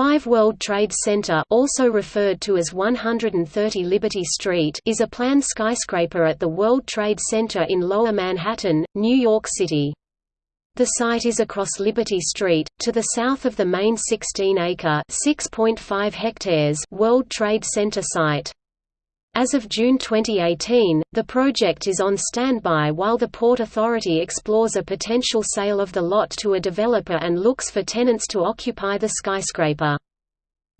5 World Trade Center also referred to as 130 Liberty Street is a planned skyscraper at the World Trade Center in Lower Manhattan, New York City. The site is across Liberty Street, to the south of the main 16-acre (6.5 hectares) World Trade Center site. As of June 2018, the project is on standby while the Port Authority explores a potential sale of the lot to a developer and looks for tenants to occupy the skyscraper.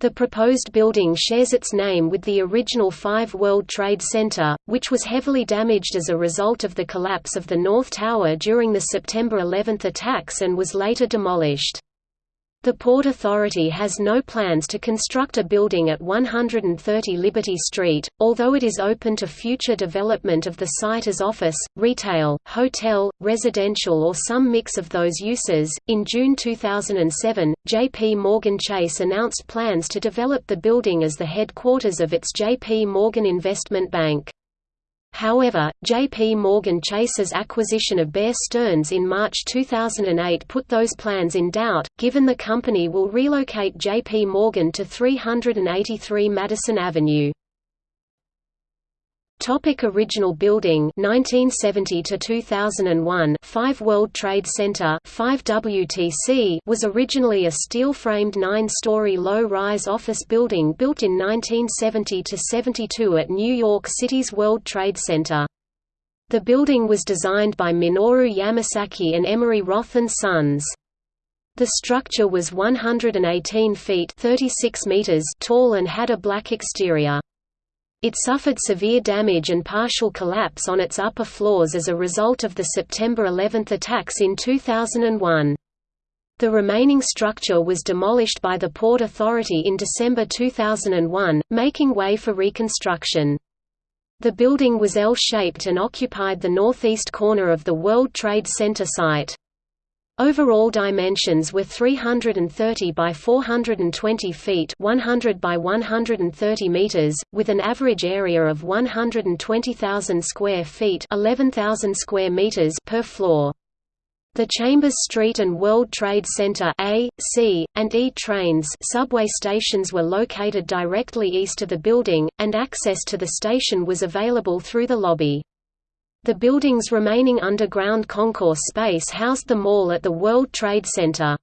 The proposed building shares its name with the original 5 World Trade Center, which was heavily damaged as a result of the collapse of the North Tower during the September 11 attacks and was later demolished. The Port Authority has no plans to construct a building at 130 Liberty Street, although it is open to future development of the site as office, retail, hotel, residential, or some mix of those uses. In June 2007, J.P. Morgan Chase announced plans to develop the building as the headquarters of its J.P. Morgan Investment Bank. However, J.P. Morgan Chase's acquisition of Bear Stearns in March 2008 put those plans in doubt, given the company will relocate J.P. Morgan to 383 Madison Avenue. Topic original building 1970 to 2001 5 World Trade Center 5 WTC was originally a steel-framed 9-story low-rise office building built in 1970 to 72 at New York City's World Trade Center. The building was designed by Minoru Yamasaki and Emery Roth and Sons. The structure was 118 feet 36 meters tall and had a black exterior. It suffered severe damage and partial collapse on its upper floors as a result of the September 11 attacks in 2001. The remaining structure was demolished by the Port Authority in December 2001, making way for reconstruction. The building was L-shaped and occupied the northeast corner of the World Trade Center site. Overall dimensions were 330 by 420 feet 100 by 130 meters, with an average area of 120,000 square feet 11,000 square meters per floor. The Chambers Street and World Trade Center A, C, and E trains subway stations were located directly east of the building, and access to the station was available through the lobby. The building's remaining underground concourse space housed the mall at the World Trade Center.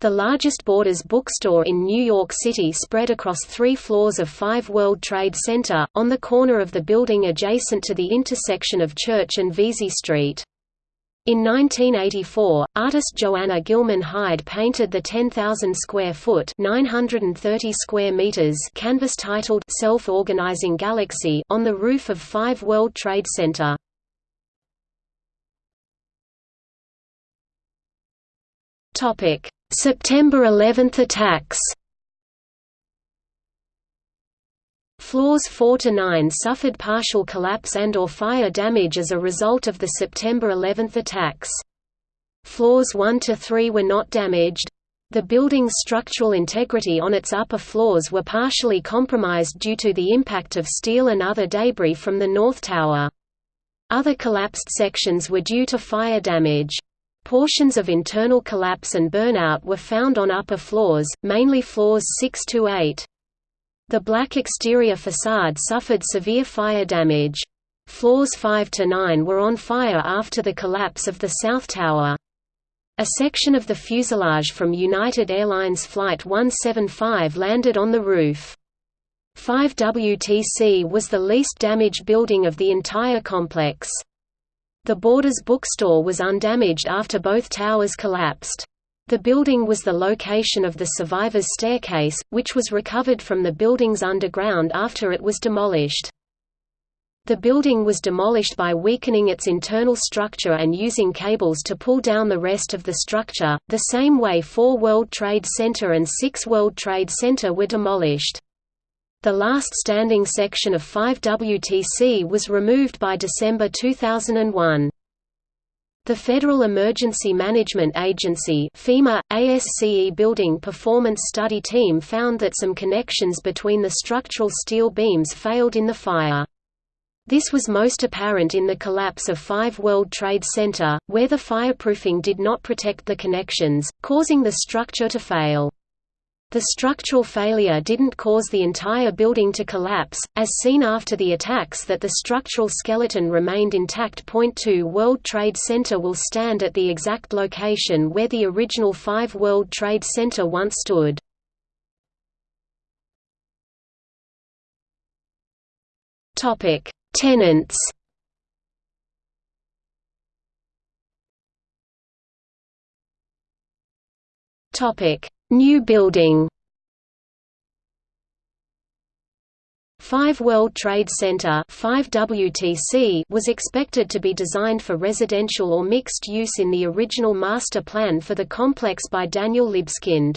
The largest Borders bookstore in New York City spread across three floors of 5 World Trade Center, on the corner of the building adjacent to the intersection of Church and Vesey Street. In 1984, artist Joanna Gilman Hyde painted the 10,000 square foot (930 square meters) canvas titled "Self-Organizing Galaxy" on the roof of 5 World Trade Center. September 11 attacks. Floors 4 to 9 suffered partial collapse and or fire damage as a result of the September 11 attacks. Floors 1 to 3 were not damaged. The building's structural integrity on its upper floors were partially compromised due to the impact of steel and other debris from the North Tower. Other collapsed sections were due to fire damage. Portions of internal collapse and burnout were found on upper floors, mainly floors 6 to 8. The black exterior facade suffered severe fire damage. Floors 5 to 9 were on fire after the collapse of the South Tower. A section of the fuselage from United Airlines Flight 175 landed on the roof. 5 WTC was the least damaged building of the entire complex. The Borders bookstore was undamaged after both towers collapsed. The building was the location of the survivor's staircase, which was recovered from the building's underground after it was demolished. The building was demolished by weakening its internal structure and using cables to pull down the rest of the structure, the same way 4 World Trade Center and 6 World Trade Center were demolished. The last standing section of 5 WTC was removed by December 2001. The Federal Emergency Management Agency FEMA, ASCE Building Performance Study Team found that some connections between the structural steel beams failed in the fire. This was most apparent in the collapse of 5 World Trade Center, where the fireproofing did not protect the connections, causing the structure to fail. The structural failure didn't cause the entire building to collapse, as seen after the attacks that the structural skeleton remained intact. Point 2 World Trade Center will stand at the exact location where the original 5 World Trade Center once stood. Topic: Tenants. Topic: New building 5 World Trade Center 5 WTC was expected to be designed for residential or mixed use in the original master plan for the complex by Daniel Libeskind.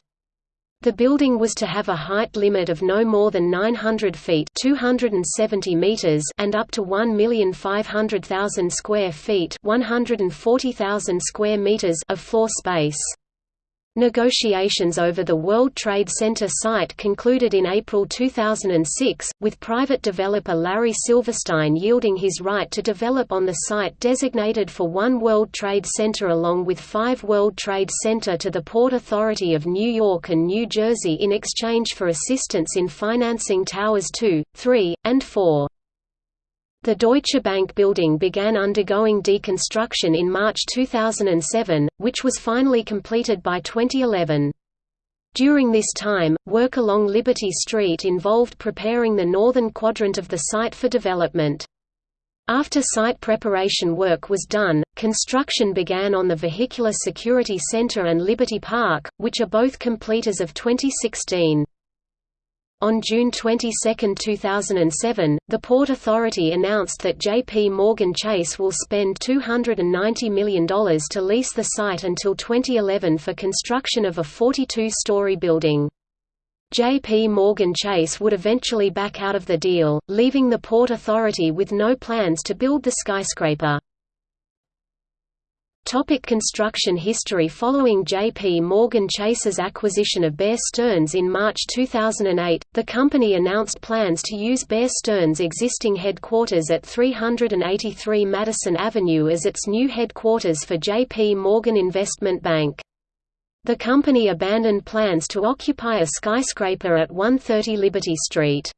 The building was to have a height limit of no more than 900 feet 270 meters and up to 1,500,000 square feet 140,000 square meters of floor space. Negotiations over the World Trade Center site concluded in April 2006, with private developer Larry Silverstein yielding his right to develop on the site designated for One World Trade Center along with Five World Trade Center to the Port Authority of New York and New Jersey in exchange for assistance in financing Towers 2, 3, and 4. The Deutsche Bank building began undergoing deconstruction in March 2007, which was finally completed by 2011. During this time, work along Liberty Street involved preparing the northern quadrant of the site for development. After site preparation work was done, construction began on the Vehicular Security Center and Liberty Park, which are both complete as of 2016. On June 22, 2007, the Port Authority announced that J.P. Morgan Chase will spend $290 million to lease the site until 2011 for construction of a 42-story building. J.P. Morgan Chase would eventually back out of the deal, leaving the Port Authority with no plans to build the skyscraper. Topic construction history Following J.P. Morgan Chase's acquisition of Bear Stearns in March 2008, the company announced plans to use Bear Stearns' existing headquarters at 383 Madison Avenue as its new headquarters for J.P. Morgan Investment Bank. The company abandoned plans to occupy a skyscraper at 130 Liberty Street.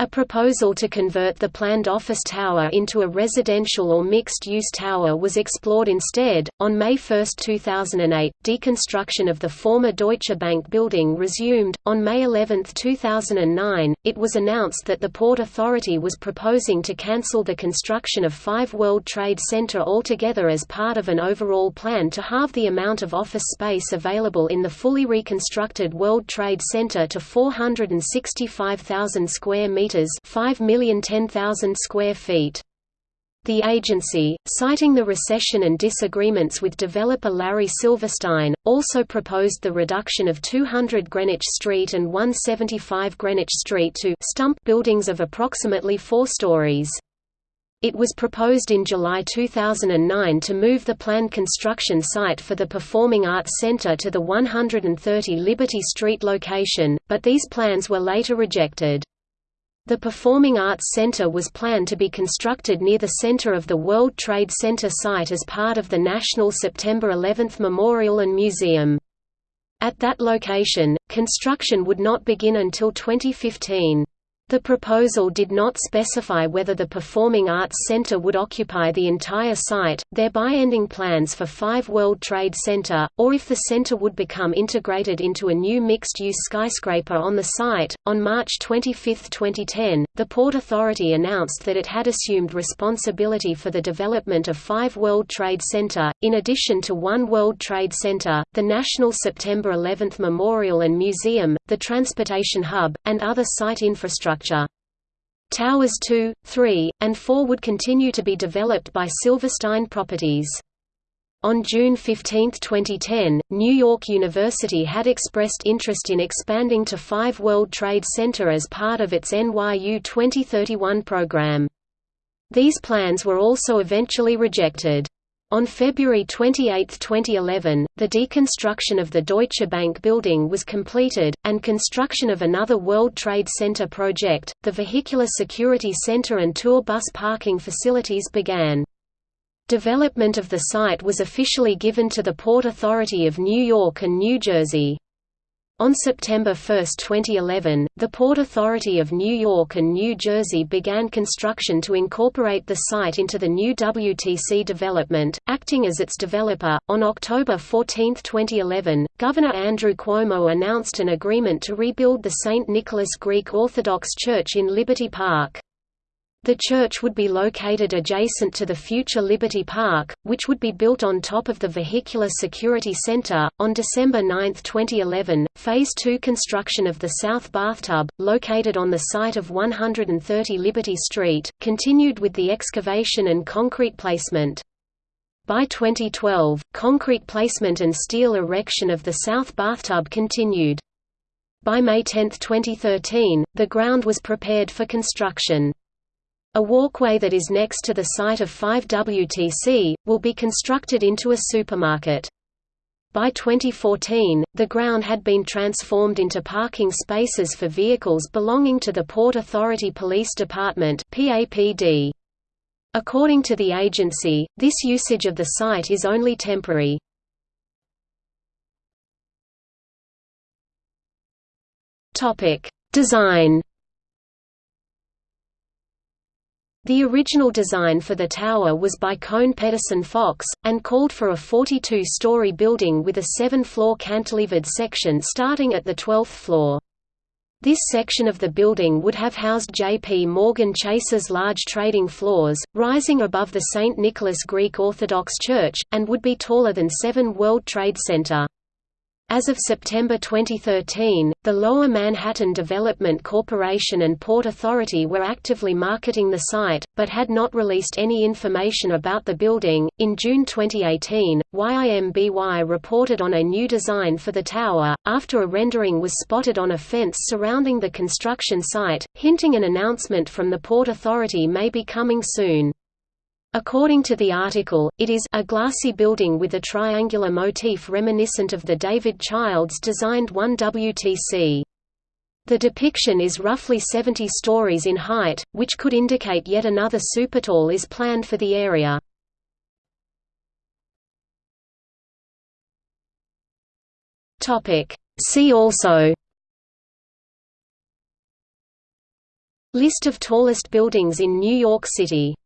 A proposal to convert the planned office tower into a residential or mixed-use tower was explored instead. On May 1, 2008, deconstruction of the former Deutsche Bank building resumed. On May 11, 2009, it was announced that the Port Authority was proposing to cancel the construction of 5 World Trade Center altogether as part of an overall plan to halve the amount of office space available in the fully reconstructed World Trade Center to 465,000 square meters meters, 5,010,000 square feet. The agency, citing the recession and disagreements with developer Larry Silverstein, also proposed the reduction of 200 Greenwich Street and 175 Greenwich Street to stump buildings of approximately four stories. It was proposed in July 2009 to move the planned construction site for the Performing Arts Center to the 130 Liberty Street location, but these plans were later rejected. The Performing Arts Center was planned to be constructed near the center of the World Trade Center site as part of the National September 11 Memorial and Museum. At that location, construction would not begin until 2015. The proposal did not specify whether the Performing Arts Center would occupy the entire site, thereby ending plans for 5 World Trade Center, or if the center would become integrated into a new mixed-use skyscraper on the site. On March 25, 2010, the Port Authority announced that it had assumed responsibility for the development of 5 World Trade Center, in addition to One World Trade Center, the National September 11 Memorial and Museum, the Transportation Hub, and other site infrastructure. Towers 2, 3, and 4 would continue to be developed by Silverstein Properties. On June 15, 2010, New York University had expressed interest in expanding to 5 World Trade Center as part of its NYU 2031 program. These plans were also eventually rejected. On February 28, 2011, the deconstruction of the Deutsche Bank building was completed, and construction of another World Trade Center project, the Vehicular Security Center and tour bus parking facilities began. Development of the site was officially given to the Port Authority of New York and New Jersey. On September 1, 2011, the Port Authority of New York and New Jersey began construction to incorporate the site into the new WTC development, acting as its developer. On October 14, 2011, Governor Andrew Cuomo announced an agreement to rebuild the St. Nicholas Greek Orthodox Church in Liberty Park. The church would be located adjacent to the future Liberty Park, which would be built on top of the Vehicular Security Center. On December 9, 2011, Phase 2 construction of the South Bathtub, located on the site of 130 Liberty Street, continued with the excavation and concrete placement. By 2012, concrete placement and steel erection of the South Bathtub continued. By May 10, 2013, the ground was prepared for construction. A walkway that is next to the site of 5WTC, will be constructed into a supermarket. By 2014, the ground had been transformed into parking spaces for vehicles belonging to the Port Authority Police Department PAPD. According to the agency, this usage of the site is only temporary. Design The original design for the tower was by Kohn Pedersen Fox, and called for a 42-story building with a seven-floor cantilevered section starting at the 12th floor. This section of the building would have housed J.P. Morgan Chase's large trading floors, rising above the St. Nicholas Greek Orthodox Church, and would be taller than 7 World Trade Center. As of September 2013, the Lower Manhattan Development Corporation and Port Authority were actively marketing the site, but had not released any information about the building. In June 2018, YIMBY reported on a new design for the tower, after a rendering was spotted on a fence surrounding the construction site, hinting an announcement from the Port Authority may be coming soon. According to the article, it is a glassy building with a triangular motif reminiscent of the David Childs designed 1WTC. The depiction is roughly 70 stories in height, which could indicate yet another supertall is planned for the area. See also List of tallest buildings in New York City